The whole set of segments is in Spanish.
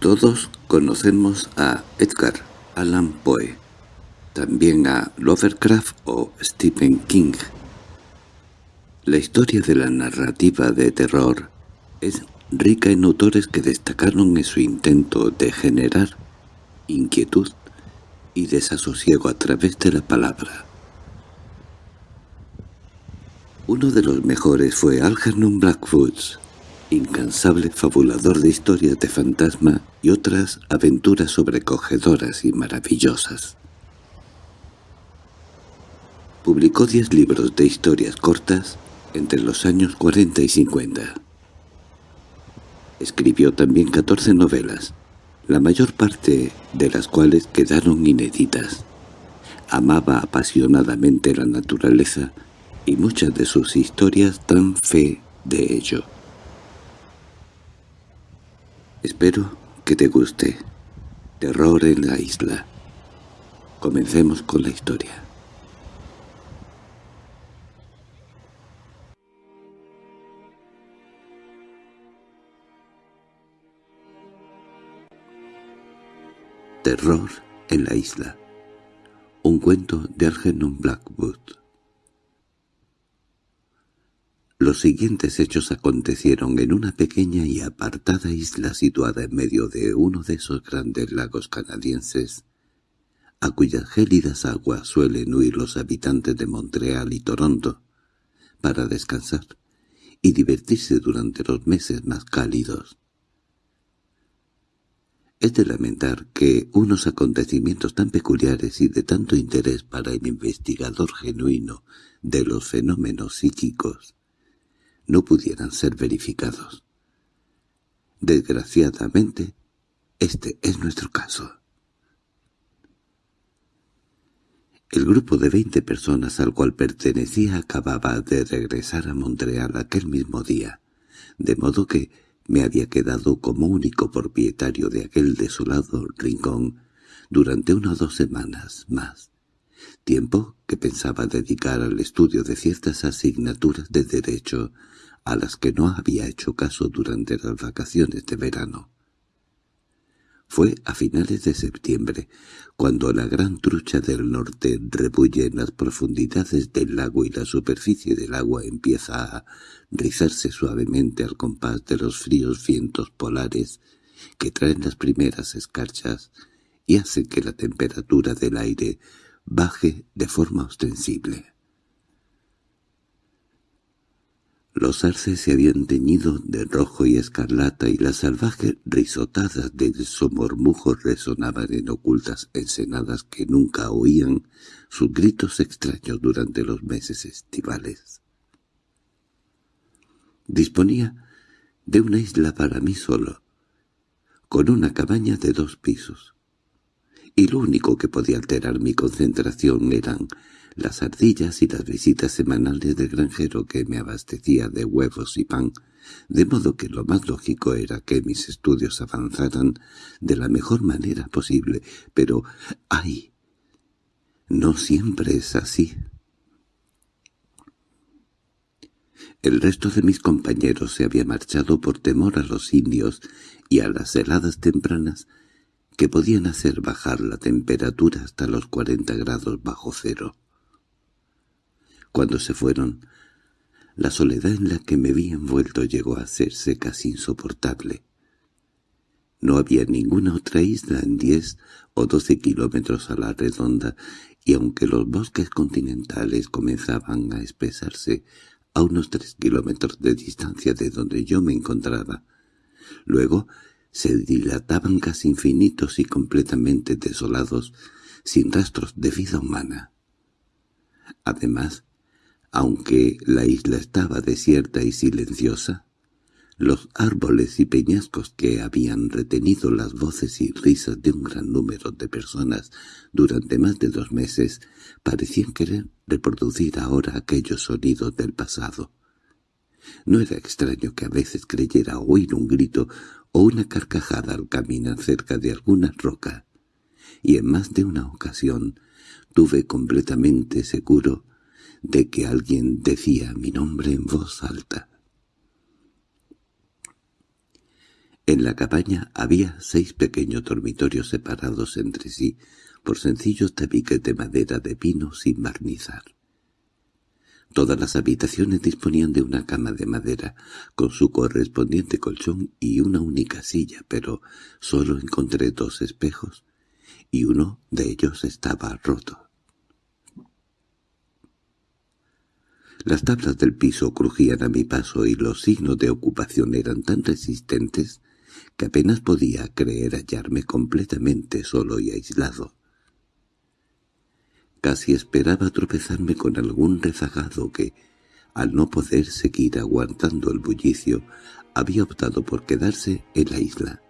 Todos conocemos a Edgar Allan Poe, también a Lovecraft o Stephen King. La historia de la narrativa de terror es rica en autores que destacaron en su intento de generar inquietud y desasosiego a través de la palabra. Uno de los mejores fue Algernon Blackwood, incansable fabulador de historias de fantasma y otras aventuras sobrecogedoras y maravillosas. Publicó diez libros de historias cortas entre los años 40 y 50. Escribió también 14 novelas, la mayor parte de las cuales quedaron inéditas. Amaba apasionadamente la naturaleza y muchas de sus historias dan fe de ello. Espero que te guste. Terror en la isla. Comencemos con la historia. Terror en la isla. Un cuento de Algernon Blackwood. Los siguientes hechos acontecieron en una pequeña y apartada isla situada en medio de uno de esos grandes lagos canadienses, a cuyas gélidas aguas suelen huir los habitantes de Montreal y Toronto, para descansar y divertirse durante los meses más cálidos. Es de lamentar que unos acontecimientos tan peculiares y de tanto interés para el investigador genuino de los fenómenos psíquicos no pudieran ser verificados. Desgraciadamente, este es nuestro caso. El grupo de veinte personas al cual pertenecía acababa de regresar a Montreal aquel mismo día, de modo que me había quedado como único propietario de aquel desolado rincón durante una o dos semanas más, tiempo que pensaba dedicar al estudio de ciertas asignaturas de derecho a las que no había hecho caso durante las vacaciones de verano. Fue a finales de septiembre, cuando la gran trucha del norte rebulle en las profundidades del lago y la superficie del agua empieza a rizarse suavemente al compás de los fríos vientos polares que traen las primeras escarchas y hacen que la temperatura del aire baje de forma ostensible. Los arces se habían teñido de rojo y escarlata y las salvajes risotadas de su murmujo resonaban en ocultas ensenadas que nunca oían sus gritos extraños durante los meses estivales. Disponía de una isla para mí solo, con una cabaña de dos pisos, y lo único que podía alterar mi concentración eran las ardillas y las visitas semanales del granjero que me abastecía de huevos y pan, de modo que lo más lógico era que mis estudios avanzaran de la mejor manera posible, pero ¡ay! No siempre es así. El resto de mis compañeros se había marchado por temor a los indios y a las heladas tempranas que podían hacer bajar la temperatura hasta los cuarenta grados bajo cero. Cuando se fueron, la soledad en la que me vi envuelto llegó a hacerse casi insoportable. No había ninguna otra isla en diez o doce kilómetros a la redonda, y aunque los bosques continentales comenzaban a espesarse a unos tres kilómetros de distancia de donde yo me encontraba, luego se dilataban casi infinitos y completamente desolados, sin rastros de vida humana. Además, aunque la isla estaba desierta y silenciosa, los árboles y peñascos que habían retenido las voces y risas de un gran número de personas durante más de dos meses parecían querer reproducir ahora aquellos sonidos del pasado. No era extraño que a veces creyera oír un grito o una carcajada al caminar cerca de alguna roca, y en más de una ocasión tuve completamente seguro de que alguien decía mi nombre en voz alta. En la cabaña había seis pequeños dormitorios separados entre sí por sencillos tabiques de madera de pino sin barnizar. Todas las habitaciones disponían de una cama de madera, con su correspondiente colchón y una única silla, pero solo encontré dos espejos, y uno de ellos estaba roto. Las tablas del piso crujían a mi paso y los signos de ocupación eran tan resistentes que apenas podía creer hallarme completamente solo y aislado. Casi esperaba tropezarme con algún rezagado que, al no poder seguir aguantando el bullicio, había optado por quedarse en la isla.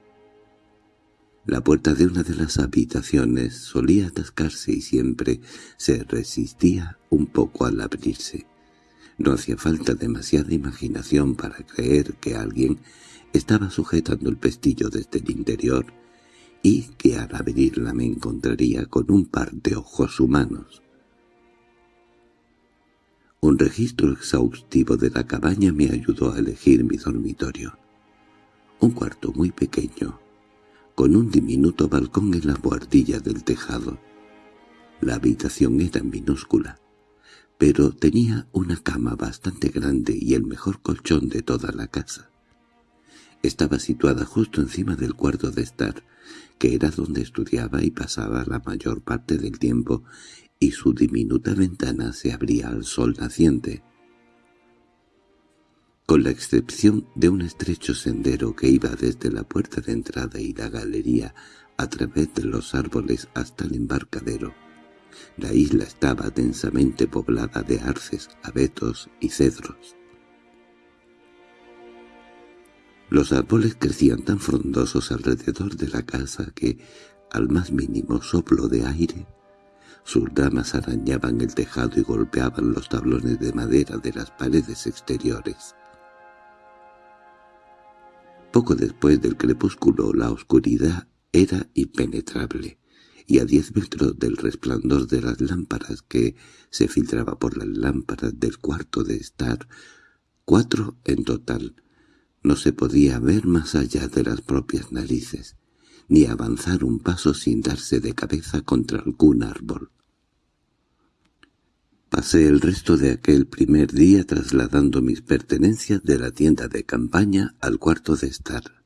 La puerta de una de las habitaciones solía atascarse y siempre se resistía un poco al abrirse. No hacía falta demasiada imaginación para creer que alguien estaba sujetando el pestillo desde el interior y que al abrirla me encontraría con un par de ojos humanos. Un registro exhaustivo de la cabaña me ayudó a elegir mi dormitorio. Un cuarto muy pequeño, con un diminuto balcón en la buhardilla del tejado. La habitación era minúscula, pero tenía una cama bastante grande y el mejor colchón de toda la casa. Estaba situada justo encima del cuarto de estar, que era donde estudiaba y pasaba la mayor parte del tiempo, y su diminuta ventana se abría al sol naciente. Con la excepción de un estrecho sendero que iba desde la puerta de entrada y la galería a través de los árboles hasta el embarcadero, la isla estaba densamente poblada de arces, abetos y cedros. Los árboles crecían tan frondosos alrededor de la casa que, al más mínimo soplo de aire, sus ramas arañaban el tejado y golpeaban los tablones de madera de las paredes exteriores. Poco después del crepúsculo la oscuridad era impenetrable, y a diez metros del resplandor de las lámparas que se filtraba por las lámparas del cuarto de estar, cuatro en total, no se podía ver más allá de las propias narices, ni avanzar un paso sin darse de cabeza contra algún árbol. Pasé el resto de aquel primer día trasladando mis pertenencias de la tienda de campaña al cuarto de estar,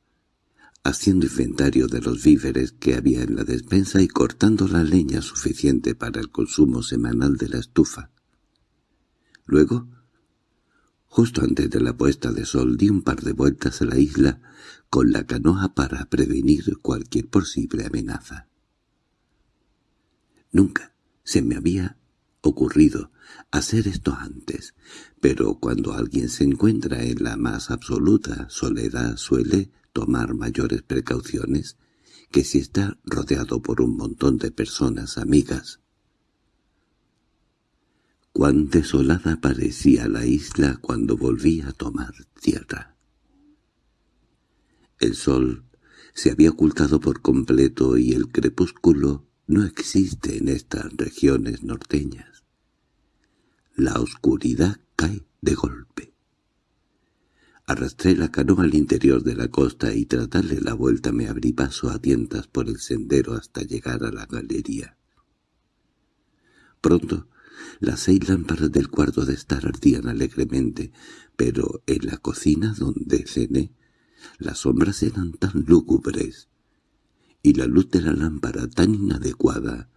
haciendo inventario de los víveres que había en la despensa y cortando la leña suficiente para el consumo semanal de la estufa. Luego Justo antes de la puesta de sol di un par de vueltas a la isla con la canoa para prevenir cualquier posible amenaza. Nunca se me había ocurrido hacer esto antes, pero cuando alguien se encuentra en la más absoluta soledad suele tomar mayores precauciones que si está rodeado por un montón de personas amigas Cuán desolada parecía la isla cuando volví a tomar tierra. El sol se había ocultado por completo y el crepúsculo no existe en estas regiones norteñas. La oscuridad cae de golpe. Arrastré la canoa al interior de la costa y tras darle la vuelta me abrí paso a tientas por el sendero hasta llegar a la galería. Pronto las seis lámparas del cuarto de estar ardían alegremente, pero en la cocina donde cené las sombras eran tan lúgubres y la luz de la lámpara tan inadecuada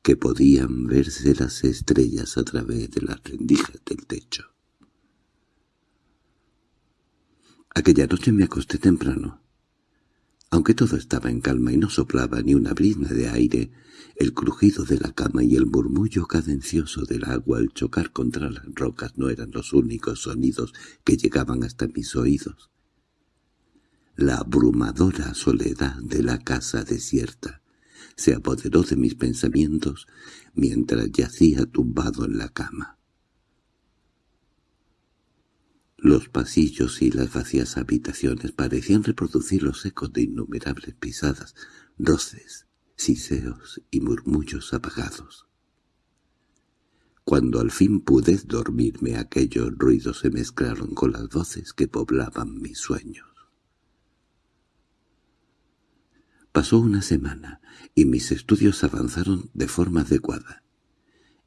que podían verse las estrellas a través de las rendijas del techo. Aquella noche me acosté temprano. Aunque todo estaba en calma y no soplaba ni una brisna de aire, el crujido de la cama y el murmullo cadencioso del agua al chocar contra las rocas no eran los únicos sonidos que llegaban hasta mis oídos. La abrumadora soledad de la casa desierta se apoderó de mis pensamientos mientras yacía tumbado en la cama. Los pasillos y las vacías habitaciones parecían reproducir los ecos de innumerables pisadas, roces, siseos y murmullos apagados. Cuando al fin pude dormirme aquellos ruidos se mezclaron con las voces que poblaban mis sueños. Pasó una semana, y mis estudios avanzaron de forma adecuada.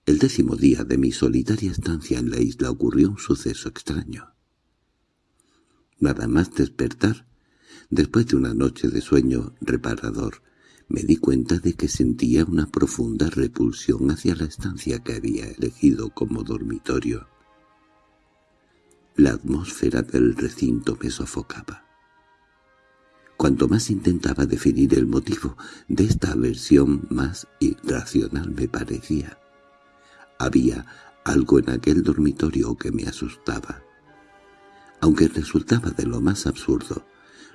El décimo día de mi solitaria estancia en la isla ocurrió un suceso extraño. Nada más despertar, después de una noche de sueño reparador, me di cuenta de que sentía una profunda repulsión hacia la estancia que había elegido como dormitorio. La atmósfera del recinto me sofocaba. Cuanto más intentaba definir el motivo de esta aversión, más irracional me parecía. Había algo en aquel dormitorio que me asustaba. Aunque resultaba de lo más absurdo,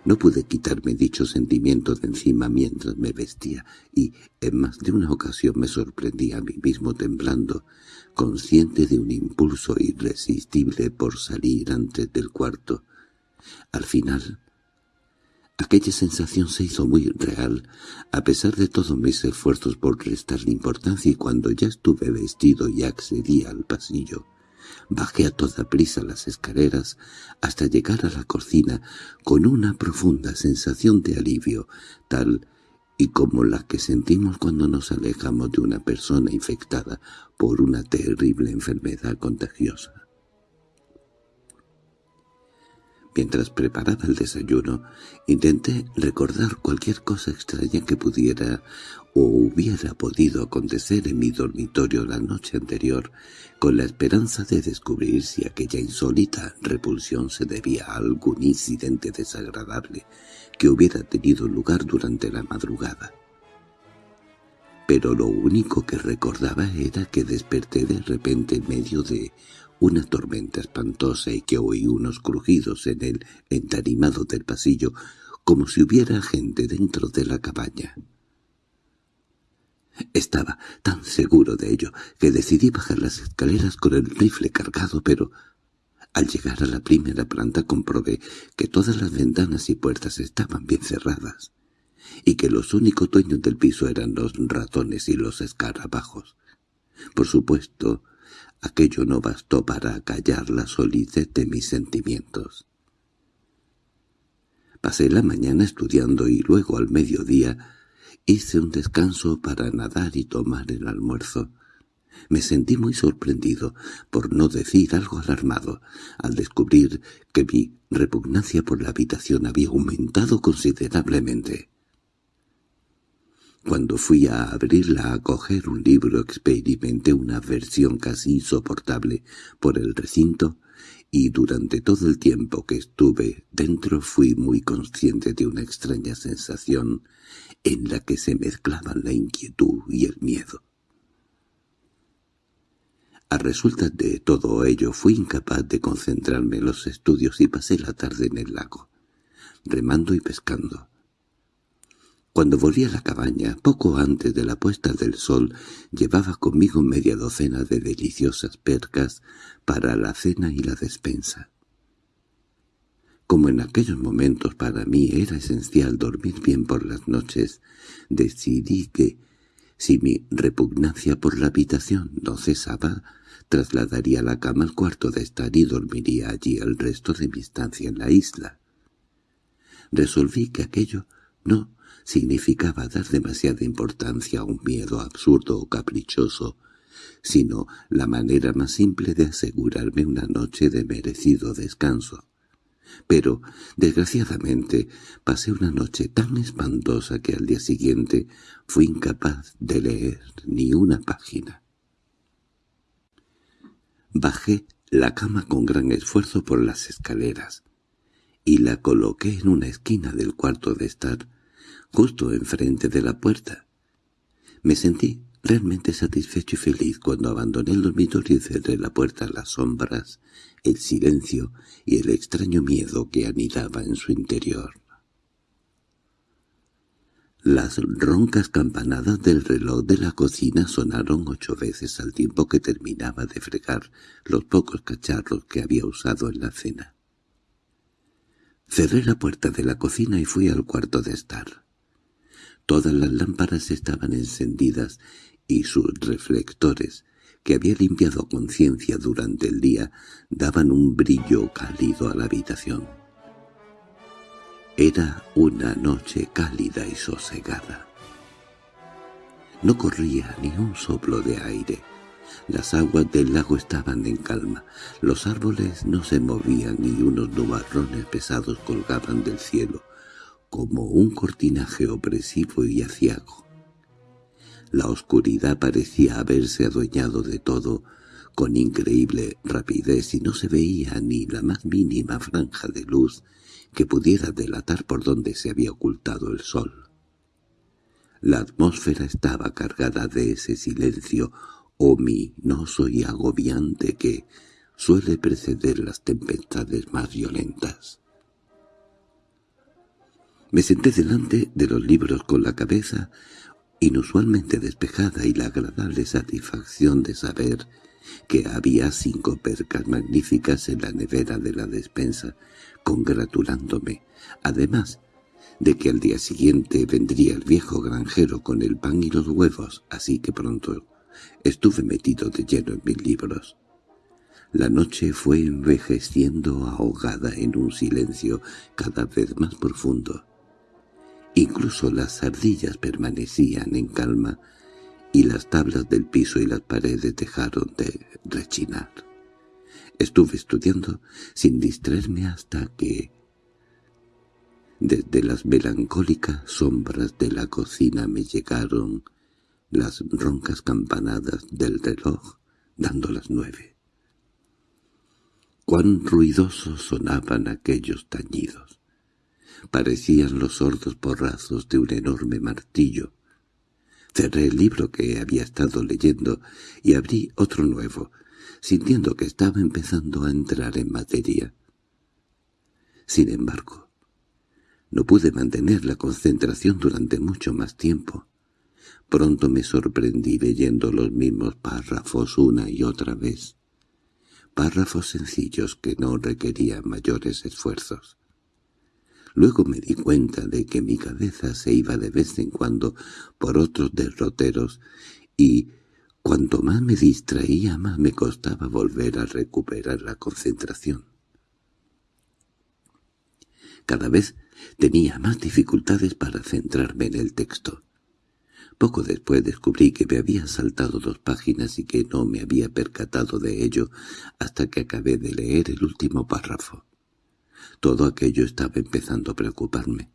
no pude quitarme dicho sentimiento de encima mientras me vestía, y en más de una ocasión me sorprendí a mí mismo temblando, consciente de un impulso irresistible por salir antes del cuarto. Al final, aquella sensación se hizo muy real, a pesar de todos mis esfuerzos por restarle importancia y cuando ya estuve vestido y accedí al pasillo, Bajé a toda prisa las escaleras hasta llegar a la cocina con una profunda sensación de alivio, tal y como la que sentimos cuando nos alejamos de una persona infectada por una terrible enfermedad contagiosa. Mientras preparaba el desayuno, intenté recordar cualquier cosa extraña que pudiera o hubiera podido acontecer en mi dormitorio la noche anterior, con la esperanza de descubrir si aquella insólita repulsión se debía a algún incidente desagradable que hubiera tenido lugar durante la madrugada. Pero lo único que recordaba era que desperté de repente en medio de una tormenta espantosa y que oí unos crujidos en el entarimado del pasillo como si hubiera gente dentro de la cabaña. Estaba tan seguro de ello que decidí bajar las escaleras con el rifle cargado, pero al llegar a la primera planta comprobé que todas las ventanas y puertas estaban bien cerradas y que los únicos dueños del piso eran los ratones y los escarabajos. Por supuesto, aquello no bastó para acallar la solidez de mis sentimientos. Pasé la mañana estudiando y luego al mediodía Hice un descanso para nadar y tomar el almuerzo. Me sentí muy sorprendido, por no decir algo alarmado, al descubrir que mi repugnancia por la habitación había aumentado considerablemente. Cuando fui a abrirla a coger un libro experimenté una aversión casi insoportable por el recinto y durante todo el tiempo que estuve dentro fui muy consciente de una extraña sensación en la que se mezclaban la inquietud y el miedo. A resultas de todo ello fui incapaz de concentrarme en los estudios y pasé la tarde en el lago, remando y pescando. Cuando volví a la cabaña, poco antes de la puesta del sol, llevaba conmigo media docena de deliciosas percas para la cena y la despensa. Como en aquellos momentos para mí era esencial dormir bien por las noches, decidí que, si mi repugnancia por la habitación no cesaba, trasladaría la cama al cuarto de estar y dormiría allí el resto de mi estancia en la isla. Resolví que aquello no significaba dar demasiada importancia a un miedo absurdo o caprichoso, sino la manera más simple de asegurarme una noche de merecido descanso. Pero, desgraciadamente, pasé una noche tan espantosa que al día siguiente fui incapaz de leer ni una página. Bajé la cama con gran esfuerzo por las escaleras y la coloqué en una esquina del cuarto de estar, justo enfrente de la puerta. Me sentí realmente satisfecho y feliz cuando abandoné el dormitorio y cerré la puerta a las sombras, el silencio y el extraño miedo que anidaba en su interior. Las roncas campanadas del reloj de la cocina sonaron ocho veces al tiempo que terminaba de fregar los pocos cacharros que había usado en la cena. Cerré la puerta de la cocina y fui al cuarto de estar. Todas las lámparas estaban encendidas y sus reflectores, que había limpiado conciencia durante el día, daban un brillo cálido a la habitación. Era una noche cálida y sosegada. No corría ni un soplo de aire. Las aguas del lago estaban en calma. Los árboles no se movían y unos nubarrones pesados colgaban del cielo, como un cortinaje opresivo y aciago. La oscuridad parecía haberse adueñado de todo con increíble rapidez y no se veía ni la más mínima franja de luz que pudiera delatar por dónde se había ocultado el sol. La atmósfera estaba cargada de ese silencio ominoso y agobiante que suele preceder las tempestades más violentas. Me senté delante de los libros con la cabeza inusualmente despejada y la agradable satisfacción de saber que había cinco percas magníficas en la nevera de la despensa, congratulándome, además de que al día siguiente vendría el viejo granjero con el pan y los huevos, así que pronto estuve metido de lleno en mis libros. La noche fue envejeciendo ahogada en un silencio cada vez más profundo. Incluso las ardillas permanecían en calma y las tablas del piso y las paredes dejaron de rechinar. Estuve estudiando sin distraerme hasta que, desde las melancólicas sombras de la cocina me llegaron las roncas campanadas del reloj dando las nueve. Cuán ruidosos sonaban aquellos tañidos. Parecían los sordos porrazos de un enorme martillo. Cerré el libro que había estado leyendo y abrí otro nuevo, sintiendo que estaba empezando a entrar en materia. Sin embargo, no pude mantener la concentración durante mucho más tiempo. Pronto me sorprendí leyendo los mismos párrafos una y otra vez. Párrafos sencillos que no requerían mayores esfuerzos. Luego me di cuenta de que mi cabeza se iba de vez en cuando por otros derroteros y cuanto más me distraía más me costaba volver a recuperar la concentración. Cada vez tenía más dificultades para centrarme en el texto. Poco después descubrí que me había saltado dos páginas y que no me había percatado de ello hasta que acabé de leer el último párrafo. Todo aquello estaba empezando a preocuparme.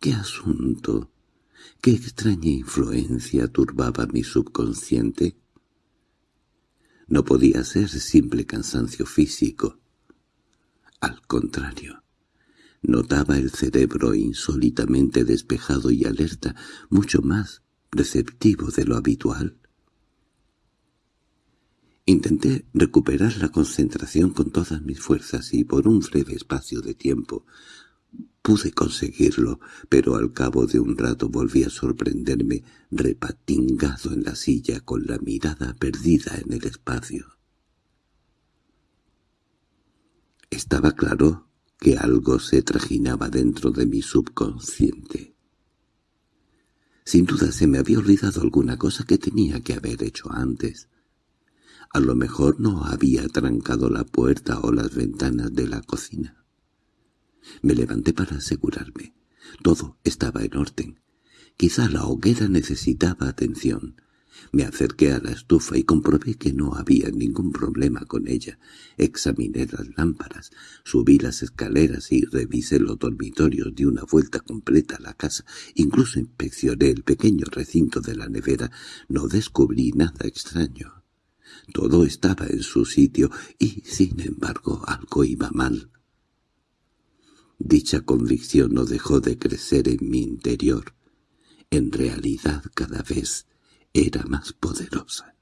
¿Qué asunto? ¿Qué extraña influencia turbaba mi subconsciente? No podía ser simple cansancio físico. Al contrario, notaba el cerebro insólitamente despejado y alerta, mucho más receptivo de lo habitual. Intenté recuperar la concentración con todas mis fuerzas y por un breve espacio de tiempo pude conseguirlo, pero al cabo de un rato volví a sorprenderme repatingado en la silla con la mirada perdida en el espacio. Estaba claro que algo se trajinaba dentro de mi subconsciente. Sin duda se me había olvidado alguna cosa que tenía que haber hecho antes. A lo mejor no había trancado la puerta o las ventanas de la cocina. Me levanté para asegurarme. Todo estaba en orden. Quizá la hoguera necesitaba atención. Me acerqué a la estufa y comprobé que no había ningún problema con ella. Examiné las lámparas, subí las escaleras y revisé los dormitorios de una vuelta completa a la casa. Incluso inspeccioné el pequeño recinto de la nevera. No descubrí nada extraño. Todo estaba en su sitio y, sin embargo, algo iba mal. Dicha convicción no dejó de crecer en mi interior. En realidad cada vez era más poderosa.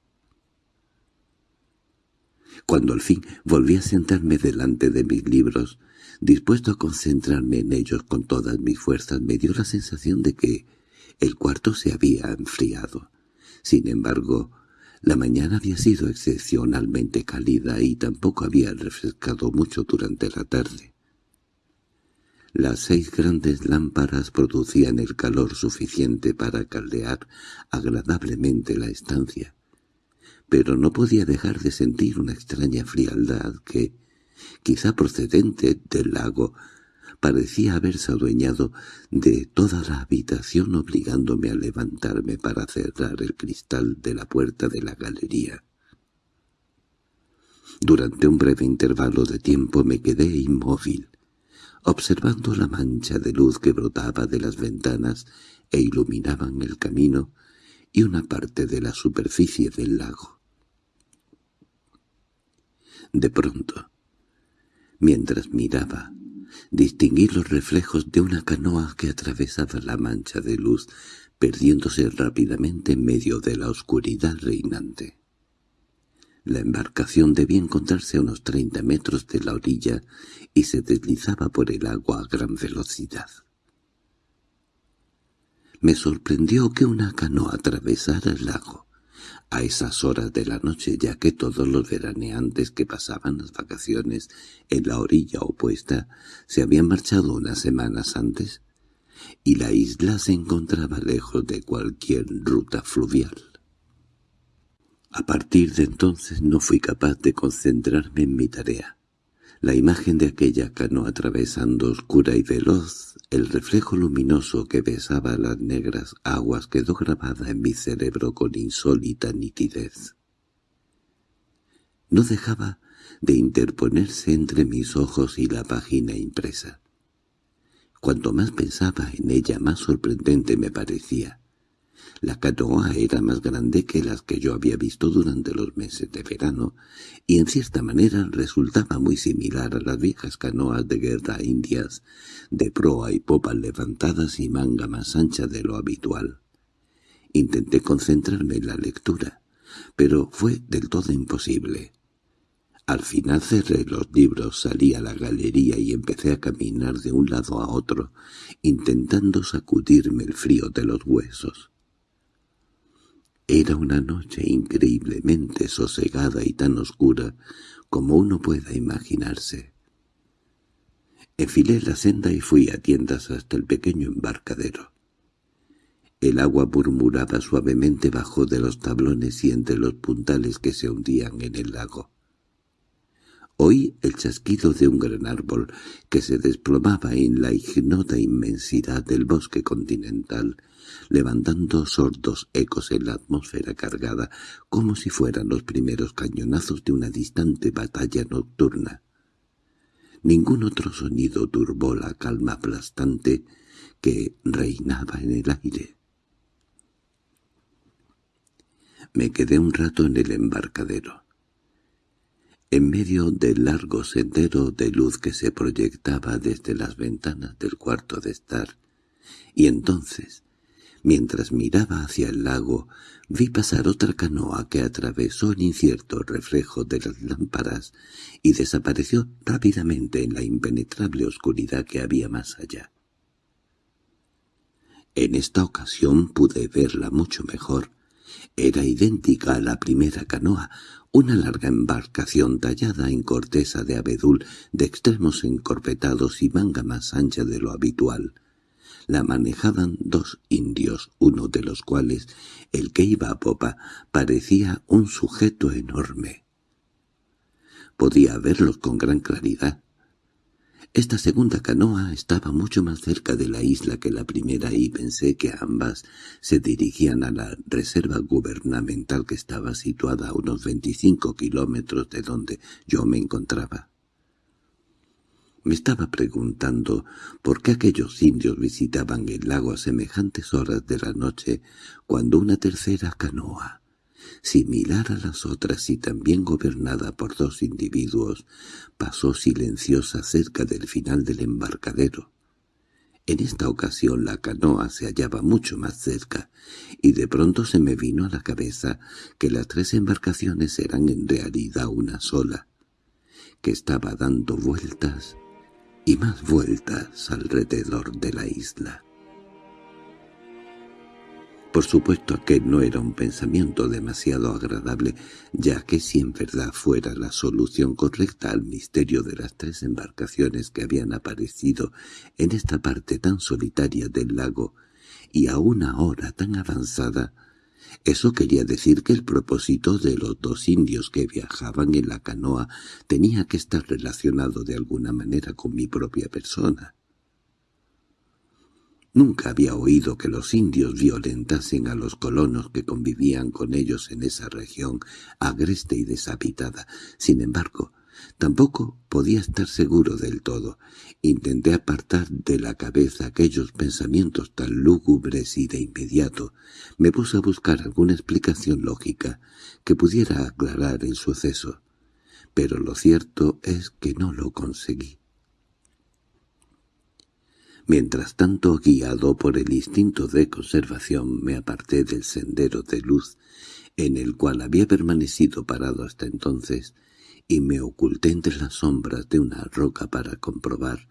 Cuando al fin volví a sentarme delante de mis libros, dispuesto a concentrarme en ellos con todas mis fuerzas, me dio la sensación de que el cuarto se había enfriado. Sin embargo, la mañana había sido excepcionalmente cálida y tampoco había refrescado mucho durante la tarde. Las seis grandes lámparas producían el calor suficiente para caldear agradablemente la estancia, pero no podía dejar de sentir una extraña frialdad que, quizá procedente del lago, parecía haberse adueñado de toda la habitación obligándome a levantarme para cerrar el cristal de la puerta de la galería. Durante un breve intervalo de tiempo me quedé inmóvil, observando la mancha de luz que brotaba de las ventanas e iluminaban el camino y una parte de la superficie del lago. De pronto, mientras miraba, distinguí los reflejos de una canoa que atravesaba la mancha de luz, perdiéndose rápidamente en medio de la oscuridad reinante. La embarcación debía encontrarse a unos treinta metros de la orilla y se deslizaba por el agua a gran velocidad. Me sorprendió que una canoa atravesara el lago, a esas horas de la noche ya que todos los veraneantes que pasaban las vacaciones en la orilla opuesta se habían marchado unas semanas antes, y la isla se encontraba lejos de cualquier ruta fluvial. A partir de entonces no fui capaz de concentrarme en mi tarea. La imagen de aquella canoa atravesando oscura y veloz, el reflejo luminoso que besaba las negras aguas quedó grabada en mi cerebro con insólita nitidez. No dejaba de interponerse entre mis ojos y la página impresa. Cuanto más pensaba en ella, más sorprendente me parecía. La canoa era más grande que las que yo había visto durante los meses de verano, y en cierta manera resultaba muy similar a las viejas canoas de guerra indias, de proa y popa levantadas y manga más ancha de lo habitual. Intenté concentrarme en la lectura, pero fue del todo imposible. Al final cerré los libros, salí a la galería y empecé a caminar de un lado a otro, intentando sacudirme el frío de los huesos. Era una noche increíblemente sosegada y tan oscura como uno pueda imaginarse. Enfilé la senda y fui a tiendas hasta el pequeño embarcadero. El agua murmuraba suavemente bajo de los tablones y entre los puntales que se hundían en el lago. Oí el chasquido de un gran árbol que se desplomaba en la ignota inmensidad del bosque continental, levantando sordos ecos en la atmósfera cargada, como si fueran los primeros cañonazos de una distante batalla nocturna. Ningún otro sonido turbó la calma aplastante que reinaba en el aire. Me quedé un rato en el embarcadero en medio del largo sendero de luz que se proyectaba desde las ventanas del cuarto de estar, y entonces, mientras miraba hacia el lago, vi pasar otra canoa que atravesó el incierto reflejo de las lámparas y desapareció rápidamente en la impenetrable oscuridad que había más allá. En esta ocasión pude verla mucho mejor. Era idéntica a la primera canoa, una larga embarcación tallada en corteza de abedul de extremos encorpetados y manga más ancha de lo habitual. La manejaban dos indios, uno de los cuales, el que iba a popa, parecía un sujeto enorme. Podía verlos con gran claridad. Esta segunda canoa estaba mucho más cerca de la isla que la primera y pensé que ambas se dirigían a la reserva gubernamental que estaba situada a unos 25 kilómetros de donde yo me encontraba. Me estaba preguntando por qué aquellos indios visitaban el lago a semejantes horas de la noche cuando una tercera canoa, similar a las otras y también gobernada por dos individuos, pasó silenciosa cerca del final del embarcadero. En esta ocasión la canoa se hallaba mucho más cerca, y de pronto se me vino a la cabeza que las tres embarcaciones eran en realidad una sola, que estaba dando vueltas y más vueltas alrededor de la isla. Por supuesto aquel no era un pensamiento demasiado agradable, ya que si en verdad fuera la solución correcta al misterio de las tres embarcaciones que habían aparecido en esta parte tan solitaria del lago, y a una hora tan avanzada, eso quería decir que el propósito de los dos indios que viajaban en la canoa tenía que estar relacionado de alguna manera con mi propia persona. Nunca había oído que los indios violentasen a los colonos que convivían con ellos en esa región agreste y deshabitada. Sin embargo, tampoco podía estar seguro del todo. Intenté apartar de la cabeza aquellos pensamientos tan lúgubres y de inmediato me puse a buscar alguna explicación lógica que pudiera aclarar el suceso. Pero lo cierto es que no lo conseguí. Mientras tanto, guiado por el instinto de conservación, me aparté del sendero de luz en el cual había permanecido parado hasta entonces, y me oculté entre las sombras de una roca para comprobar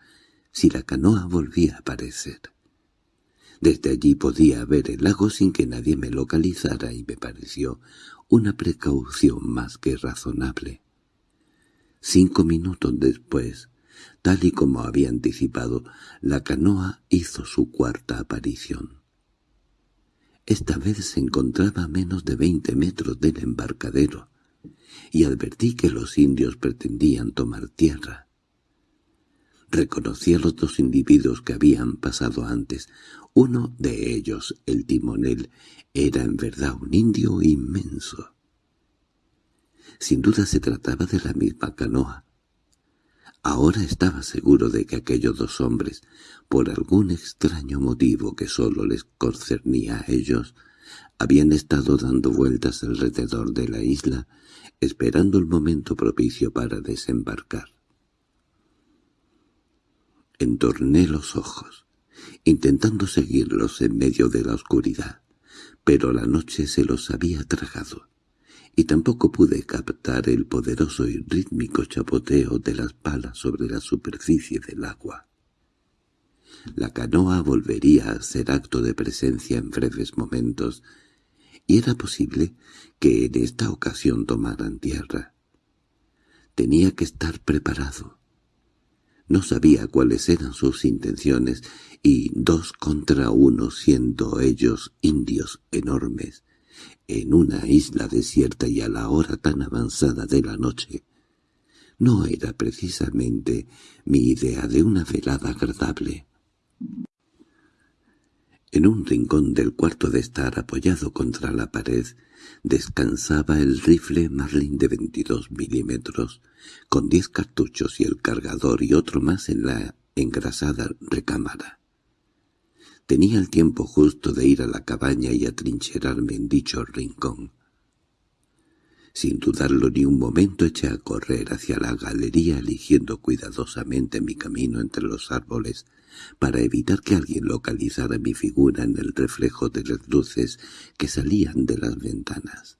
si la canoa volvía a aparecer. Desde allí podía ver el lago sin que nadie me localizara y me pareció una precaución más que razonable. Cinco minutos después Tal y como había anticipado, la canoa hizo su cuarta aparición. Esta vez se encontraba a menos de veinte metros del embarcadero, y advertí que los indios pretendían tomar tierra. Reconocí a los dos individuos que habían pasado antes. Uno de ellos, el timonel, era en verdad un indio inmenso. Sin duda se trataba de la misma canoa, Ahora estaba seguro de que aquellos dos hombres, por algún extraño motivo que sólo les concernía a ellos, habían estado dando vueltas alrededor de la isla, esperando el momento propicio para desembarcar. Entorné los ojos, intentando seguirlos en medio de la oscuridad, pero la noche se los había tragado y tampoco pude captar el poderoso y rítmico chapoteo de las palas sobre la superficie del agua. La canoa volvería a ser acto de presencia en breves momentos, y era posible que en esta ocasión tomaran tierra. Tenía que estar preparado. No sabía cuáles eran sus intenciones, y dos contra uno siendo ellos indios enormes, en una isla desierta y a la hora tan avanzada de la noche, no era precisamente mi idea de una velada agradable. En un rincón del cuarto de estar apoyado contra la pared descansaba el rifle Marlin de 22 milímetros, con diez cartuchos y el cargador y otro más en la engrasada recámara. Tenía el tiempo justo de ir a la cabaña y atrincherarme en dicho rincón. Sin dudarlo ni un momento eché a correr hacia la galería eligiendo cuidadosamente mi camino entre los árboles para evitar que alguien localizara mi figura en el reflejo de las luces que salían de las ventanas.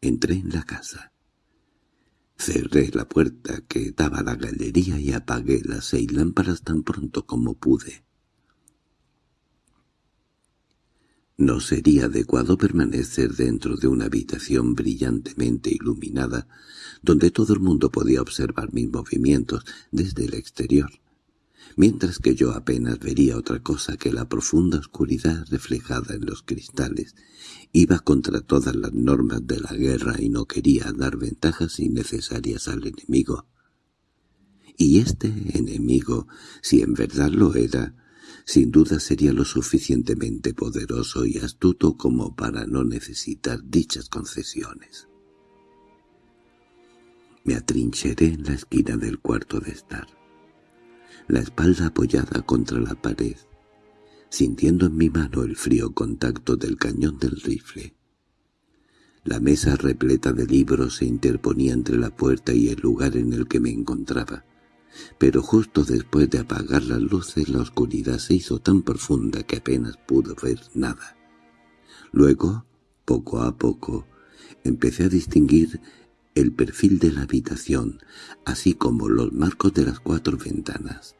Entré en la casa. Cerré la puerta que daba a la galería y apagué las seis lámparas tan pronto como pude. No sería adecuado permanecer dentro de una habitación brillantemente iluminada, donde todo el mundo podía observar mis movimientos desde el exterior, mientras que yo apenas vería otra cosa que la profunda oscuridad reflejada en los cristales. Iba contra todas las normas de la guerra y no quería dar ventajas innecesarias al enemigo. Y este enemigo, si en verdad lo era, sin duda sería lo suficientemente poderoso y astuto como para no necesitar dichas concesiones. Me atrincheré en la esquina del cuarto de estar, la espalda apoyada contra la pared, sintiendo en mi mano el frío contacto del cañón del rifle. La mesa repleta de libros se interponía entre la puerta y el lugar en el que me encontraba pero justo después de apagar las luces la oscuridad se hizo tan profunda que apenas pudo ver nada. Luego, poco a poco, empecé a distinguir el perfil de la habitación, así como los marcos de las cuatro ventanas.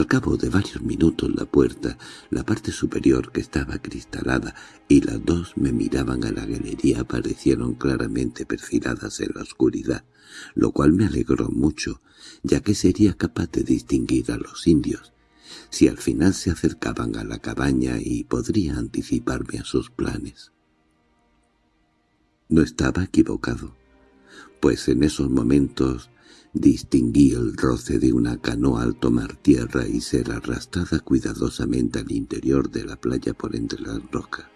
Al cabo de varios minutos la puerta, la parte superior que estaba cristalada y las dos me miraban a la galería aparecieron claramente perfiladas en la oscuridad, lo cual me alegró mucho, ya que sería capaz de distinguir a los indios, si al final se acercaban a la cabaña y podría anticiparme a sus planes. No estaba equivocado, pues en esos momentos Distinguí el roce de una canoa al tomar tierra y ser arrastrada cuidadosamente al interior de la playa por entre las rocas.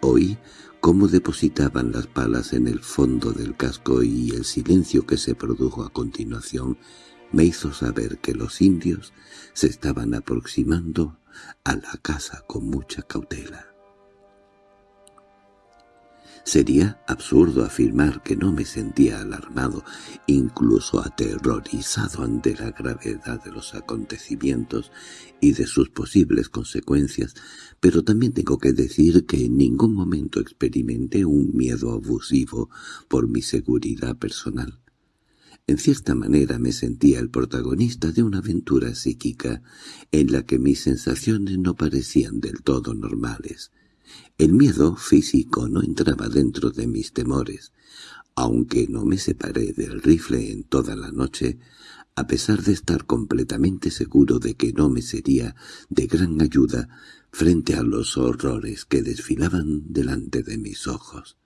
Oí cómo depositaban las palas en el fondo del casco y el silencio que se produjo a continuación me hizo saber que los indios se estaban aproximando a la casa con mucha cautela. Sería absurdo afirmar que no me sentía alarmado, incluso aterrorizado ante la gravedad de los acontecimientos y de sus posibles consecuencias, pero también tengo que decir que en ningún momento experimenté un miedo abusivo por mi seguridad personal. En cierta manera me sentía el protagonista de una aventura psíquica en la que mis sensaciones no parecían del todo normales. El miedo físico no entraba dentro de mis temores. Aunque no me separé del rifle en toda la noche, a pesar de estar completamente seguro de que no me sería de gran ayuda frente a los horrores que desfilaban delante de mis ojos.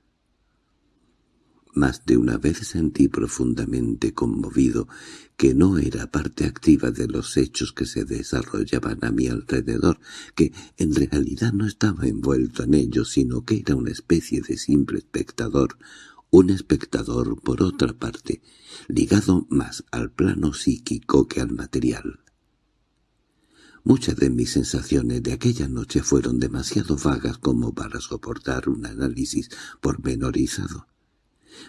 Más de una vez sentí profundamente conmovido que no era parte activa de los hechos que se desarrollaban a mi alrededor, que en realidad no estaba envuelto en ellos, sino que era una especie de simple espectador, un espectador, por otra parte, ligado más al plano psíquico que al material. Muchas de mis sensaciones de aquella noche fueron demasiado vagas como para soportar un análisis pormenorizado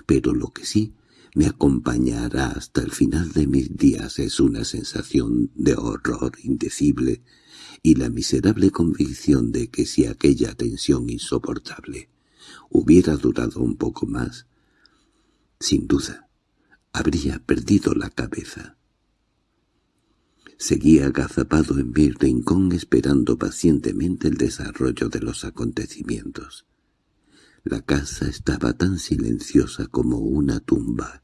pero lo que sí me acompañará hasta el final de mis días es una sensación de horror indecible y la miserable convicción de que si aquella tensión insoportable hubiera durado un poco más, sin duda, habría perdido la cabeza. Seguía agazapado en mi rincón esperando pacientemente el desarrollo de los acontecimientos. La casa estaba tan silenciosa como una tumba.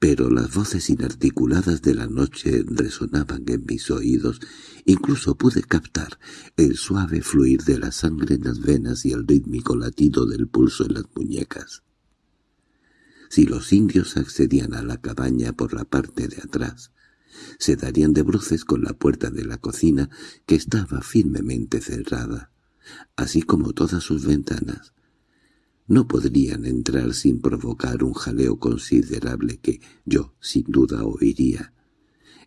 Pero las voces inarticuladas de la noche resonaban en mis oídos. Incluso pude captar el suave fluir de la sangre en las venas y el rítmico latido del pulso en las muñecas. Si los indios accedían a la cabaña por la parte de atrás, se darían de bruces con la puerta de la cocina que estaba firmemente cerrada así como todas sus ventanas, no podrían entrar sin provocar un jaleo considerable que yo sin duda oiría.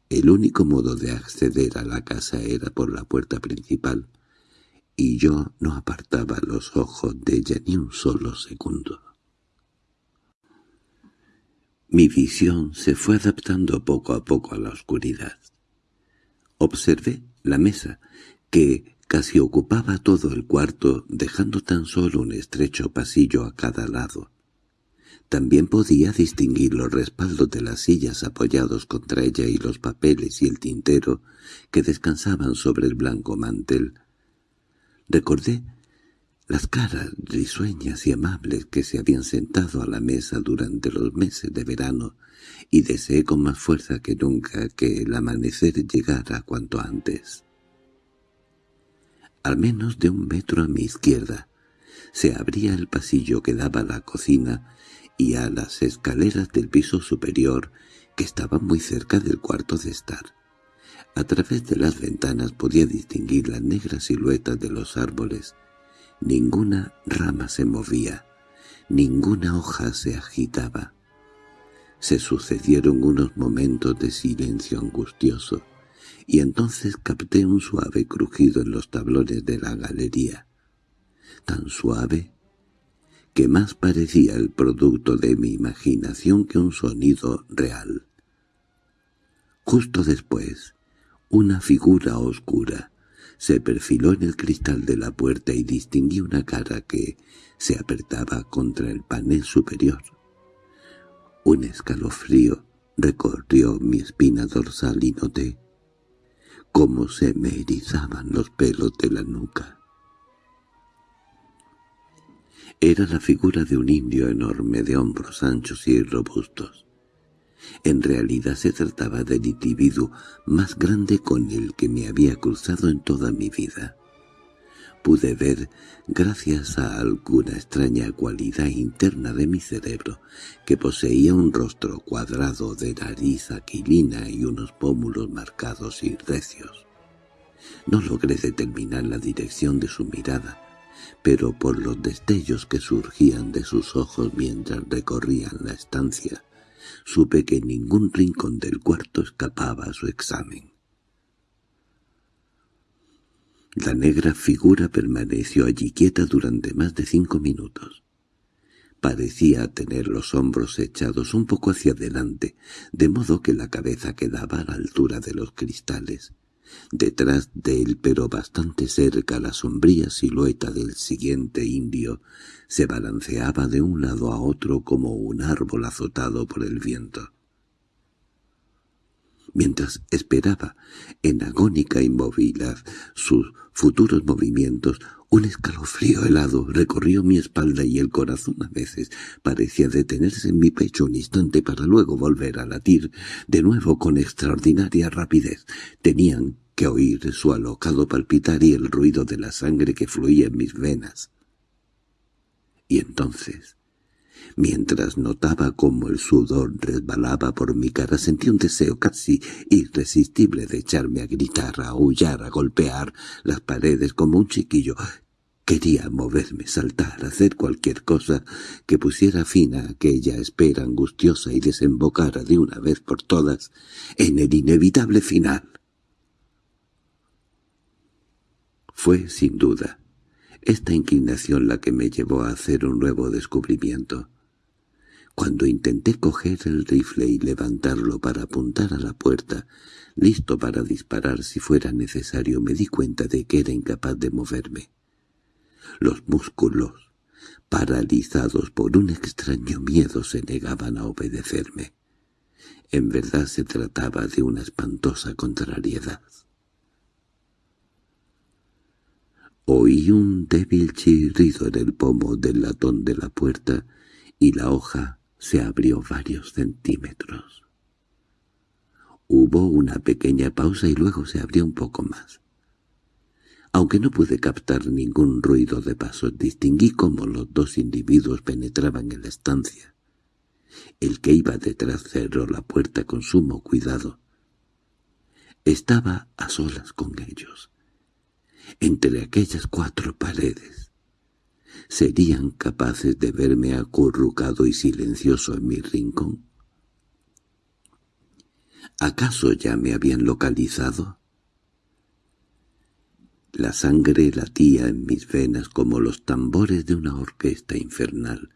El único modo de acceder a la casa era por la puerta principal, y yo no apartaba los ojos de ella ni un solo segundo. Mi visión se fue adaptando poco a poco a la oscuridad. Observé la mesa, que Casi ocupaba todo el cuarto, dejando tan solo un estrecho pasillo a cada lado. También podía distinguir los respaldos de las sillas apoyados contra ella y los papeles y el tintero que descansaban sobre el blanco mantel. Recordé las caras risueñas y amables que se habían sentado a la mesa durante los meses de verano y deseé con más fuerza que nunca que el amanecer llegara cuanto antes al menos de un metro a mi izquierda. Se abría el pasillo que daba a la cocina y a las escaleras del piso superior, que estaban muy cerca del cuarto de estar. A través de las ventanas podía distinguir las negras siluetas de los árboles. Ninguna rama se movía, ninguna hoja se agitaba. Se sucedieron unos momentos de silencio angustioso y entonces capté un suave crujido en los tablones de la galería, tan suave que más parecía el producto de mi imaginación que un sonido real. Justo después, una figura oscura se perfiló en el cristal de la puerta y distinguí una cara que se apretaba contra el panel superior. Un escalofrío recorrió mi espina dorsal y noté cómo se me erizaban los pelos de la nuca. Era la figura de un indio enorme de hombros anchos y robustos. En realidad se trataba del individuo más grande con el que me había cruzado en toda mi vida. Pude ver, gracias a alguna extraña cualidad interna de mi cerebro, que poseía un rostro cuadrado de nariz aquilina y unos pómulos marcados y recios. No logré determinar la dirección de su mirada, pero por los destellos que surgían de sus ojos mientras recorrían la estancia, supe que ningún rincón del cuarto escapaba a su examen. La negra figura permaneció allí quieta durante más de cinco minutos. Parecía tener los hombros echados un poco hacia adelante, de modo que la cabeza quedaba a la altura de los cristales. Detrás de él, pero bastante cerca, la sombría silueta del siguiente indio se balanceaba de un lado a otro como un árbol azotado por el viento. Mientras esperaba, en agónica inmovilidad, sus futuros movimientos, un escalofrío helado recorrió mi espalda y el corazón a veces parecía detenerse en mi pecho un instante para luego volver a latir de nuevo con extraordinaria rapidez. Tenían que oír su alocado palpitar y el ruido de la sangre que fluía en mis venas. Y entonces, mientras notaba cómo el sudor resbalaba por mi cara, sentí un deseo casi irresistible de echarme a gritar, a aullar, a golpear las paredes como un chiquillo. Quería moverme, saltar, hacer cualquier cosa que pusiera fin a aquella espera angustiosa y desembocara de una vez por todas en el inevitable final. Fue, sin duda, esta inclinación la que me llevó a hacer un nuevo descubrimiento. Cuando intenté coger el rifle y levantarlo para apuntar a la puerta, listo para disparar si fuera necesario, me di cuenta de que era incapaz de moverme. Los músculos, paralizados por un extraño miedo, se negaban a obedecerme. En verdad se trataba de una espantosa contrariedad. Oí un débil chirrido en el pomo del latón de la puerta y la hoja se abrió varios centímetros. Hubo una pequeña pausa y luego se abrió un poco más. Aunque no pude captar ningún ruido de pasos, distinguí cómo los dos individuos penetraban en la estancia. El que iba detrás cerró la puerta con sumo cuidado. Estaba a solas con ellos entre aquellas cuatro paredes. ¿Serían capaces de verme acurrucado y silencioso en mi rincón? ¿Acaso ya me habían localizado? La sangre latía en mis venas como los tambores de una orquesta infernal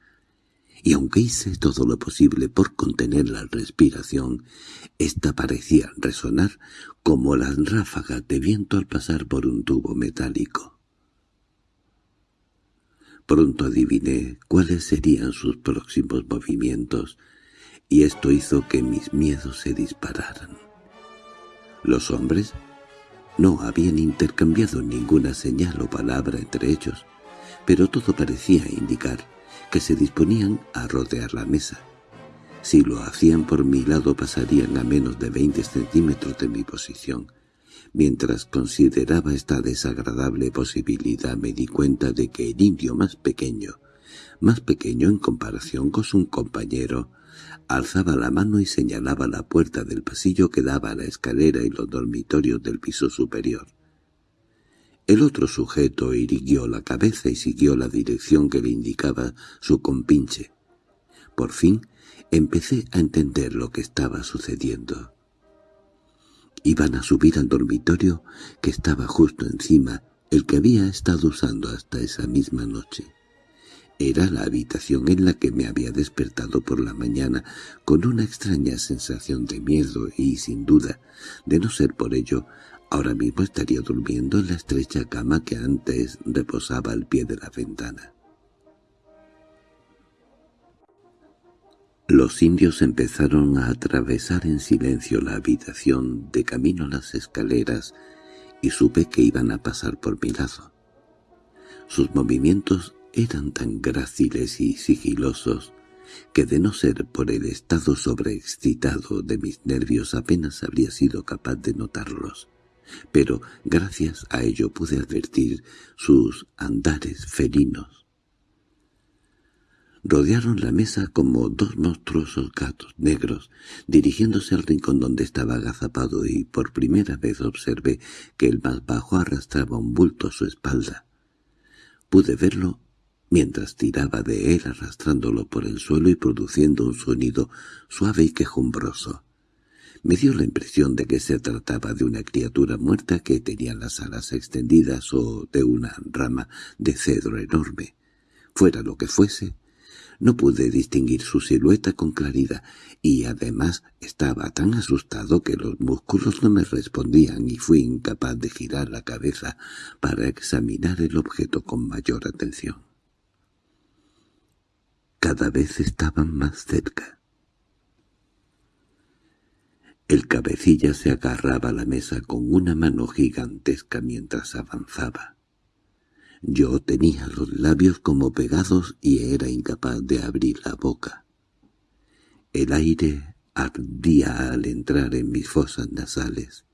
y aunque hice todo lo posible por contener la respiración, ésta parecía resonar como las ráfagas de viento al pasar por un tubo metálico. Pronto adiviné cuáles serían sus próximos movimientos, y esto hizo que mis miedos se dispararan. Los hombres no habían intercambiado ninguna señal o palabra entre ellos, pero todo parecía indicar que se disponían a rodear la mesa. Si lo hacían por mi lado pasarían a menos de veinte centímetros de mi posición. Mientras consideraba esta desagradable posibilidad me di cuenta de que el indio más pequeño, más pequeño en comparación con su compañero, alzaba la mano y señalaba la puerta del pasillo que daba a la escalera y los dormitorios del piso superior. El otro sujeto irguió la cabeza y siguió la dirección que le indicaba su compinche. Por fin empecé a entender lo que estaba sucediendo. Iban a subir al dormitorio que estaba justo encima, el que había estado usando hasta esa misma noche. Era la habitación en la que me había despertado por la mañana con una extraña sensación de miedo y, sin duda, de no ser por ello, Ahora mismo estaría durmiendo en la estrecha cama que antes reposaba al pie de la ventana. Los indios empezaron a atravesar en silencio la habitación de camino a las escaleras y supe que iban a pasar por mi lado. Sus movimientos eran tan gráciles y sigilosos que de no ser por el estado sobreexcitado de mis nervios apenas habría sido capaz de notarlos. pero gracias a ello pude advertir sus andares felinos. Rodearon la mesa como dos monstruosos gatos negros, dirigiéndose al rincón donde estaba agazapado y por primera vez observé que el más bajo arrastraba un bulto a su espalda. Pude verlo mientras tiraba de él arrastrándolo por el suelo y produciendo un sonido suave y quejumbroso. Me dio la impresión de que se trataba de una criatura muerta que tenía las alas extendidas o de una rama de cedro enorme. Fuera lo que fuese, no pude distinguir su silueta con claridad, y además estaba tan asustado que los músculos no me respondían y fui incapaz de girar la cabeza para examinar el objeto con mayor atención. Cada vez estaban más cerca. El cabecilla se agarraba a la mesa con una mano gigantesca mientras avanzaba. Yo tenía los labios como pegados y era incapaz de abrir la boca. El aire ardía al entrar en mis fosas nasales.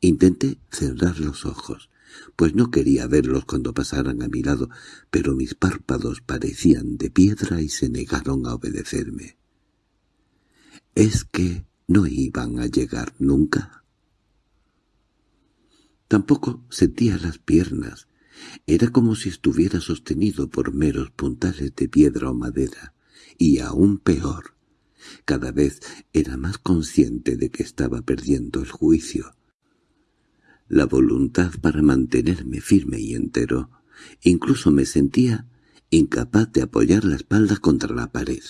Intenté cerrar los ojos, pues no quería verlos cuando pasaran a mi lado, pero mis párpados parecían de piedra y se negaron a obedecerme. ¿Es que no iban a llegar nunca? Tampoco sentía las piernas, era como si estuviera sostenido por meros puntales de piedra o madera, y aún peor. Cada vez era más consciente de que estaba perdiendo el juicio. La voluntad para mantenerme firme y entero. Incluso me sentía incapaz de apoyar la espalda contra la pared.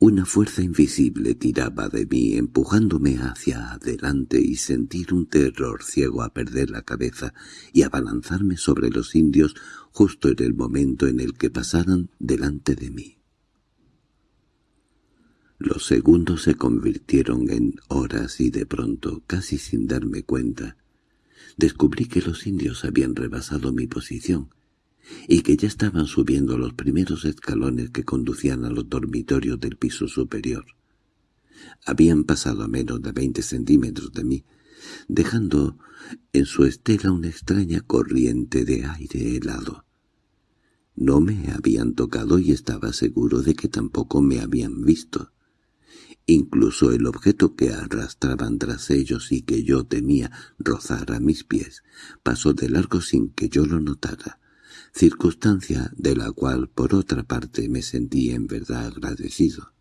Una fuerza invisible tiraba de mí, empujándome hacia adelante y sentir un terror ciego a perder la cabeza y a balanzarme sobre los indios justo en el momento en el que pasaran delante de mí. Los segundos se convirtieron en horas y de pronto, casi sin darme cuenta, descubrí que los indios habían rebasado mi posición y que ya estaban subiendo los primeros escalones que conducían a los dormitorios del piso superior. Habían pasado a menos de veinte centímetros de mí, dejando en su estela una extraña corriente de aire helado. No me habían tocado y estaba seguro de que tampoco me habían visto. Incluso el objeto que arrastraban tras ellos y que yo temía rozar a mis pies pasó de largo sin que yo lo notara circunstancia de la cual por otra parte me sentí en verdad agradecido.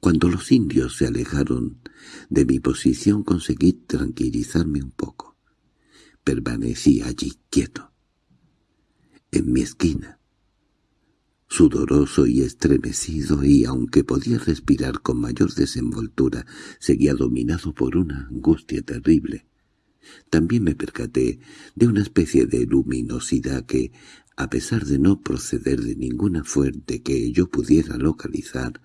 Cuando los indios se alejaron de mi posición conseguí tranquilizarme un poco. Permanecí allí quieto, en mi esquina, sudoroso y estremecido y aunque podía respirar con mayor desenvoltura, seguía dominado por una angustia terrible. También me percaté de una especie de luminosidad que, a pesar de no proceder de ninguna fuente que yo pudiera localizar,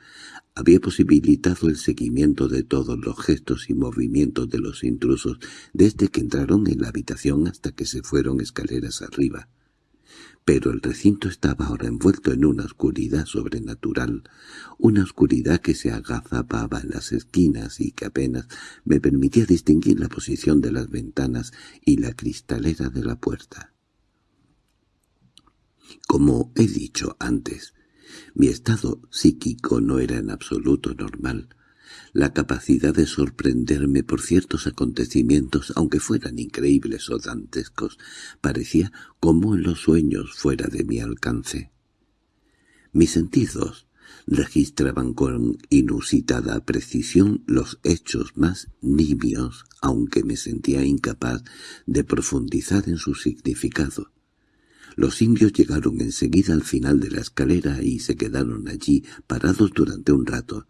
había posibilitado el seguimiento de todos los gestos y movimientos de los intrusos desde que entraron en la habitación hasta que se fueron escaleras arriba pero el recinto estaba ahora envuelto en una oscuridad sobrenatural, una oscuridad que se agazapaba en las esquinas y que apenas me permitía distinguir la posición de las ventanas y la cristalera de la puerta. Como he dicho antes, mi estado psíquico no era en absoluto normal. La capacidad de sorprenderme por ciertos acontecimientos, aunque fueran increíbles o dantescos, parecía como en los sueños fuera de mi alcance. Mis sentidos registraban con inusitada precisión los hechos más nimios, aunque me sentía incapaz de profundizar en su significado. Los indios llegaron enseguida al final de la escalera y se quedaron allí parados durante un rato,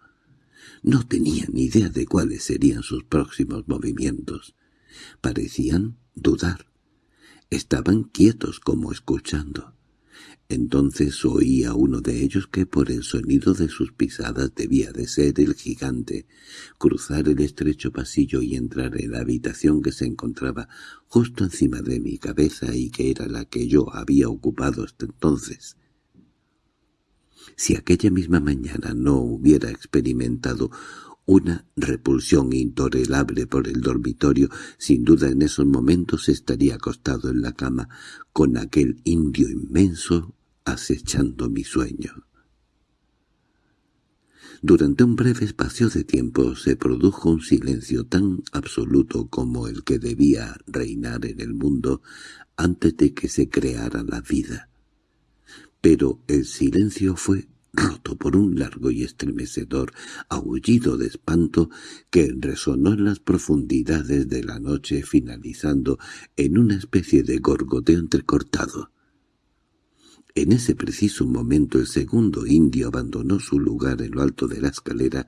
no tenía ni idea de cuáles serían sus próximos movimientos. Parecían dudar. Estaban quietos como escuchando. Entonces oí a uno de ellos que por el sonido de sus pisadas debía de ser el gigante, cruzar el estrecho pasillo y entrar en la habitación que se encontraba justo encima de mi cabeza y que era la que yo había ocupado hasta entonces. Si aquella misma mañana no hubiera experimentado una repulsión intolerable por el dormitorio, sin duda en esos momentos estaría acostado en la cama, con aquel indio inmenso acechando mi sueño. Durante un breve espacio de tiempo se produjo un silencio tan absoluto como el que debía reinar en el mundo antes de que se creara la vida. Pero el silencio fue roto por un largo y estremecedor aullido de espanto que resonó en las profundidades de la noche finalizando en una especie de gorgoteo entrecortado. En ese preciso momento el segundo indio abandonó su lugar en lo alto de la escalera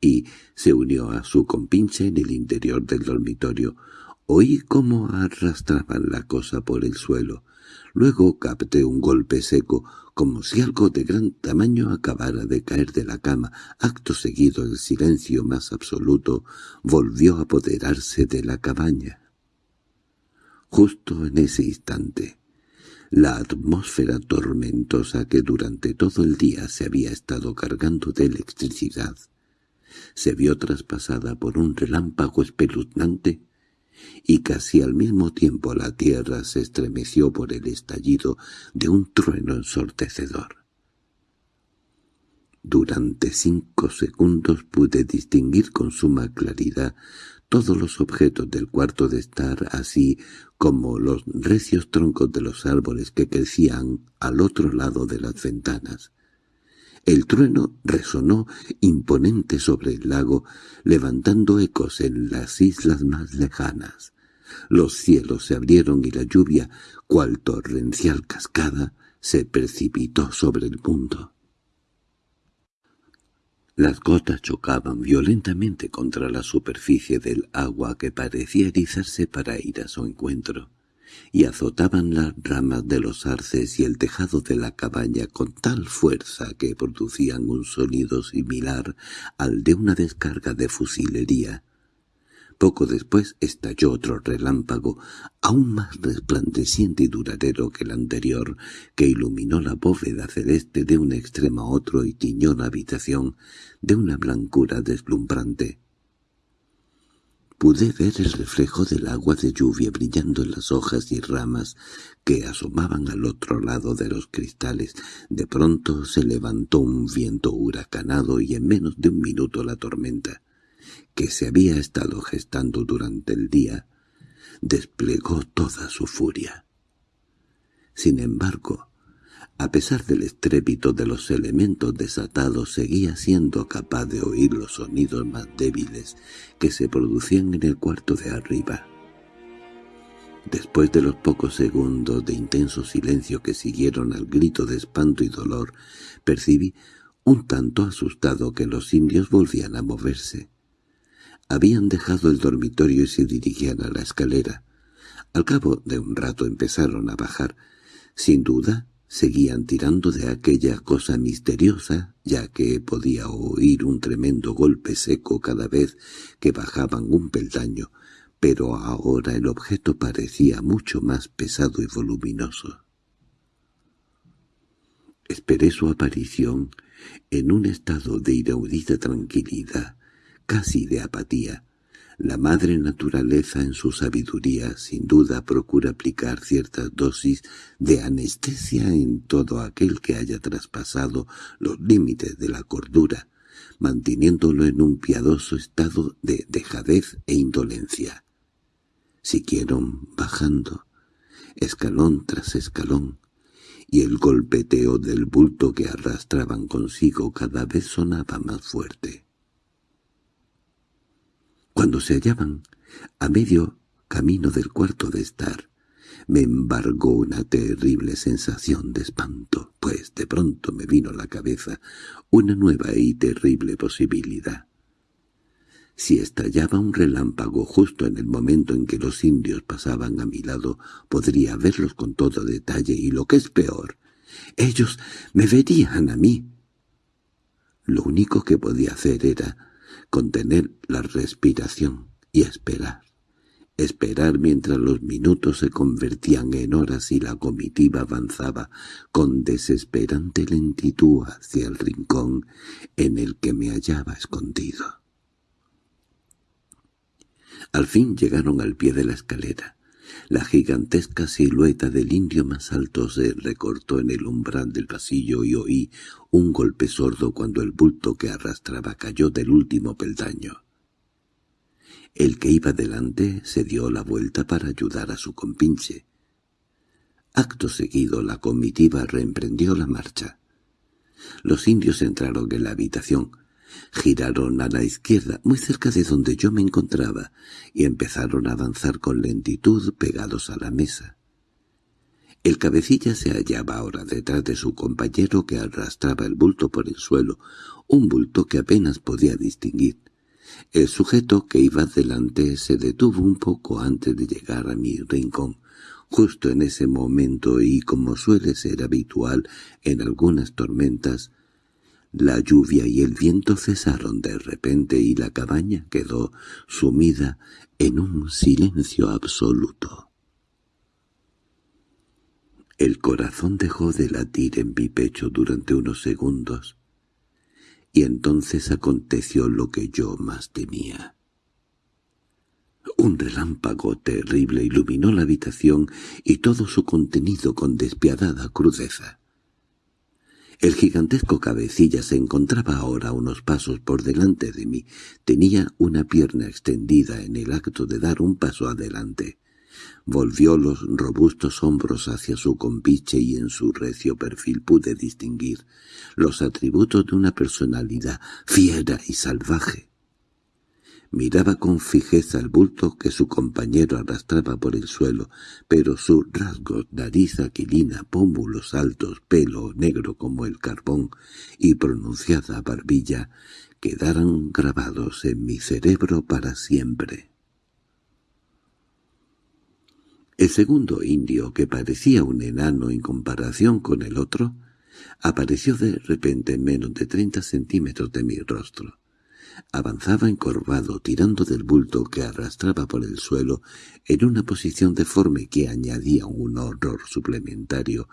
y se unió a su compinche en el interior del dormitorio. Oí cómo arrastraban la cosa por el suelo. Luego capté un golpe seco, como si algo de gran tamaño acabara de caer de la cama. Acto seguido el silencio más absoluto volvió a apoderarse de la cabaña. Justo en ese instante, la atmósfera tormentosa que durante todo el día se había estado cargando de electricidad se vio traspasada por un relámpago espeluznante y casi al mismo tiempo la tierra se estremeció por el estallido de un trueno ensordecedor. Durante cinco segundos pude distinguir con suma claridad todos los objetos del cuarto de estar, así como los recios troncos de los árboles que crecían al otro lado de las ventanas. El trueno resonó imponente sobre el lago, levantando ecos en las islas más lejanas. Los cielos se abrieron y la lluvia, cual torrencial cascada, se precipitó sobre el mundo. Las gotas chocaban violentamente contra la superficie del agua que parecía erizarse para ir a su encuentro y azotaban las ramas de los arces y el tejado de la cabaña con tal fuerza que producían un sonido similar al de una descarga de fusilería. Poco después estalló otro relámpago, aún más resplandeciente y duradero que el anterior, que iluminó la bóveda celeste de un extremo a otro y tiñó la habitación de una blancura deslumbrante. Pude ver el reflejo del agua de lluvia brillando en las hojas y ramas que asomaban al otro lado de los cristales. De pronto se levantó un viento huracanado y en menos de un minuto la tormenta, que se había estado gestando durante el día, desplegó toda su furia. Sin embargo, a pesar del estrépito de los elementos desatados, seguía siendo capaz de oír los sonidos más débiles que se producían en el cuarto de arriba. Después de los pocos segundos de intenso silencio que siguieron al grito de espanto y dolor, percibí, un tanto asustado, que los indios volvían a moverse. Habían dejado el dormitorio y se dirigían a la escalera. Al cabo de un rato empezaron a bajar. Sin duda, seguían tirando de aquella cosa misteriosa, ya que podía oír un tremendo golpe seco cada vez que bajaban un peldaño, pero ahora el objeto parecía mucho más pesado y voluminoso. Esperé su aparición en un estado de inaudita tranquilidad, casi de apatía, la madre naturaleza en su sabiduría sin duda procura aplicar ciertas dosis de anestesia en todo aquel que haya traspasado los límites de la cordura, manteniéndolo en un piadoso estado de dejadez e indolencia. Siguieron bajando, escalón tras escalón, y el golpeteo del bulto que arrastraban consigo cada vez sonaba más fuerte. Cuando se hallaban a medio camino del cuarto de estar, me embargó una terrible sensación de espanto, pues de pronto me vino a la cabeza una nueva y terrible posibilidad. Si estallaba un relámpago justo en el momento en que los indios pasaban a mi lado, podría verlos con todo detalle y lo que es peor, ellos me verían a mí. Lo único que podía hacer era contener la respiración y esperar. Esperar mientras los minutos se convertían en horas y la comitiva avanzaba con desesperante lentitud hacia el rincón en el que me hallaba escondido. Al fin llegaron al pie de la escalera. La gigantesca silueta del indio más alto se recortó en el umbral del pasillo y oí un golpe sordo cuando el bulto que arrastraba cayó del último peldaño. El que iba delante se dio la vuelta para ayudar a su compinche. Acto seguido la comitiva reemprendió la marcha. Los indios entraron en la habitación, giraron a la izquierda, muy cerca de donde yo me encontraba, y empezaron a avanzar con lentitud pegados a la mesa. El cabecilla se hallaba ahora detrás de su compañero que arrastraba el bulto por el suelo, un bulto que apenas podía distinguir. El sujeto que iba delante se detuvo un poco antes de llegar a mi rincón. Justo en ese momento y como suele ser habitual en algunas tormentas, la lluvia y el viento cesaron de repente y la cabaña quedó sumida en un silencio absoluto. El corazón dejó de latir en mi pecho durante unos segundos, y entonces aconteció lo que yo más temía. Un relámpago terrible iluminó la habitación y todo su contenido con despiadada crudeza. El gigantesco cabecilla se encontraba ahora unos pasos por delante de mí. Tenía una pierna extendida en el acto de dar un paso adelante. Volvió los robustos hombros hacia su compiche y en su recio perfil pude distinguir los atributos de una personalidad fiera y salvaje. Miraba con fijeza el bulto que su compañero arrastraba por el suelo, pero sus rasgos, nariz aquilina, pómulos altos, pelo negro como el carbón y pronunciada barbilla, quedaron grabados en mi cerebro para siempre. El segundo indio, que parecía un enano en comparación con el otro, apareció de repente en menos de treinta centímetros de mi rostro. Avanzaba encorvado, tirando del bulto que arrastraba por el suelo, en una posición deforme que añadía un horror suplementario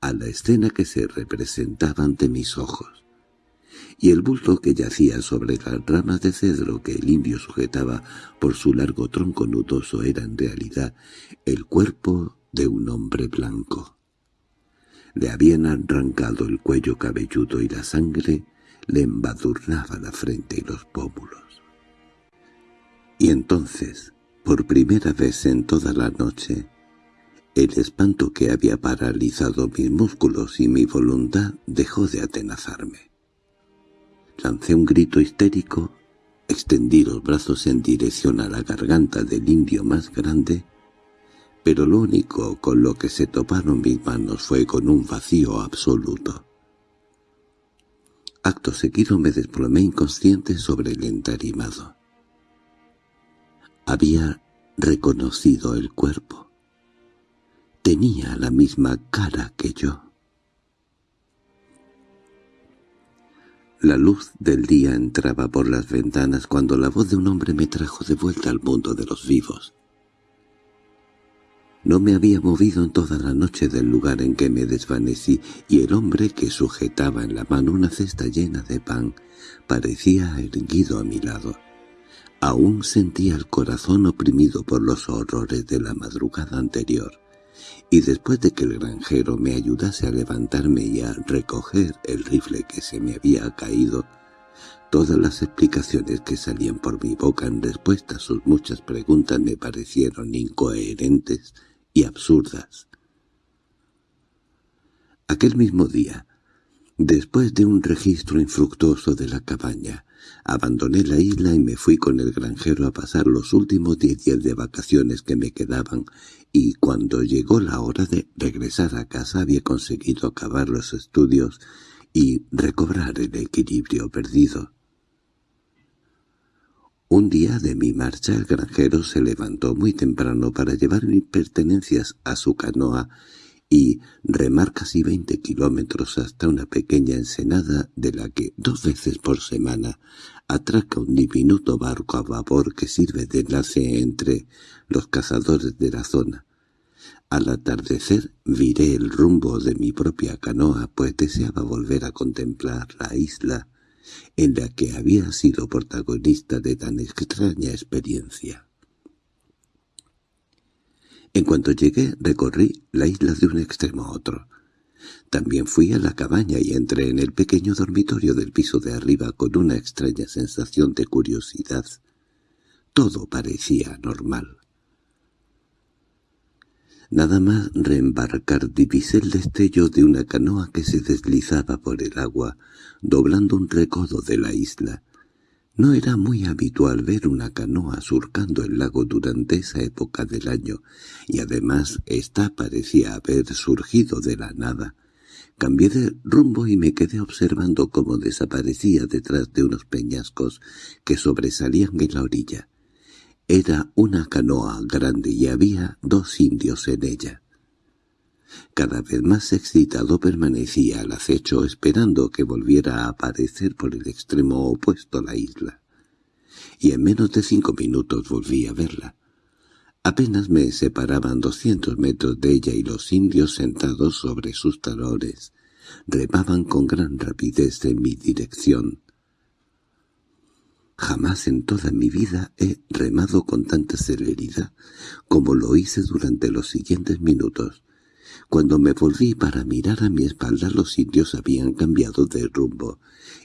a la escena que se representaba ante mis ojos. Y el bulto que yacía sobre las ramas de cedro que el indio sujetaba por su largo tronco nudoso era en realidad el cuerpo de un hombre blanco. Le habían arrancado el cuello cabelludo y la sangre le embadurnaba la frente y los pómulos. Y entonces, por primera vez en toda la noche, el espanto que había paralizado mis músculos y mi voluntad dejó de atenazarme. Lancé un grito histérico, extendí los brazos en dirección a la garganta del indio más grande, pero lo único con lo que se toparon mis manos fue con un vacío absoluto. Acto seguido me desplomé inconsciente sobre el entarimado. Había reconocido el cuerpo. Tenía la misma cara que yo. La luz del día entraba por las ventanas cuando la voz de un hombre me trajo de vuelta al mundo de los vivos. No me había movido en toda la noche del lugar en que me desvanecí, y el hombre que sujetaba en la mano una cesta llena de pan parecía erguido a mi lado. Aún sentía el corazón oprimido por los horrores de la madrugada anterior, y después de que el granjero me ayudase a levantarme y a recoger el rifle que se me había caído, todas las explicaciones que salían por mi boca en respuesta a sus muchas preguntas me parecieron incoherentes y absurdas. Aquel mismo día, después de un registro infructuoso de la cabaña, abandoné la isla y me fui con el granjero a pasar los últimos diez días de vacaciones que me quedaban, y cuando llegó la hora de regresar a casa había conseguido acabar los estudios y recobrar el equilibrio perdido. Un día de mi marcha el granjero se levantó muy temprano para llevar mis pertenencias a su canoa y remar casi veinte kilómetros hasta una pequeña ensenada de la que dos veces por semana atraca un diminuto barco a vapor que sirve de enlace entre los cazadores de la zona. Al atardecer viré el rumbo de mi propia canoa, pues deseaba volver a contemplar la isla en la que había sido protagonista de tan extraña experiencia. En cuanto llegué, recorrí la isla de un extremo a otro. También fui a la cabaña y entré en el pequeño dormitorio del piso de arriba con una extraña sensación de curiosidad. Todo parecía normal. Nada más reembarcar divisé el destello de una canoa que se deslizaba por el agua, doblando un recodo de la isla. No era muy habitual ver una canoa surcando el lago durante esa época del año, y además ésta parecía haber surgido de la nada. Cambié de rumbo y me quedé observando cómo desaparecía detrás de unos peñascos que sobresalían en la orilla. Era una canoa grande y había dos indios en ella. Cada vez más excitado permanecía al acecho esperando que volviera a aparecer por el extremo opuesto a la isla. Y en menos de cinco minutos volví a verla. Apenas me separaban doscientos metros de ella y los indios sentados sobre sus talones remaban con gran rapidez en mi dirección. Jamás en toda mi vida he remado con tanta celeridad como lo hice durante los siguientes minutos. Cuando me volví para mirar a mi espalda los indios habían cambiado de rumbo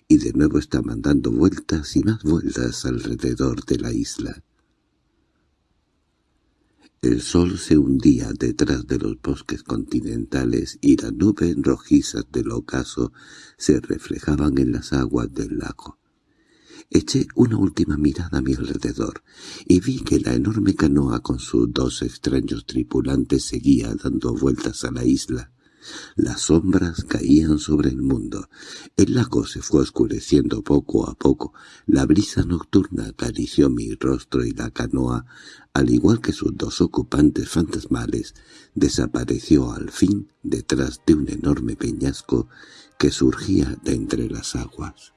y de nuevo estaban dando vueltas y más vueltas alrededor de la isla. El sol se hundía detrás de los bosques continentales y las nubes rojizas del ocaso se reflejaban en las aguas del lago. Eché una última mirada a mi alrededor y vi que la enorme canoa con sus dos extraños tripulantes seguía dando vueltas a la isla. Las sombras caían sobre el mundo. El lago se fue oscureciendo poco a poco. La brisa nocturna acarició mi rostro y la canoa, al igual que sus dos ocupantes fantasmales, desapareció al fin detrás de un enorme peñasco que surgía de entre las aguas.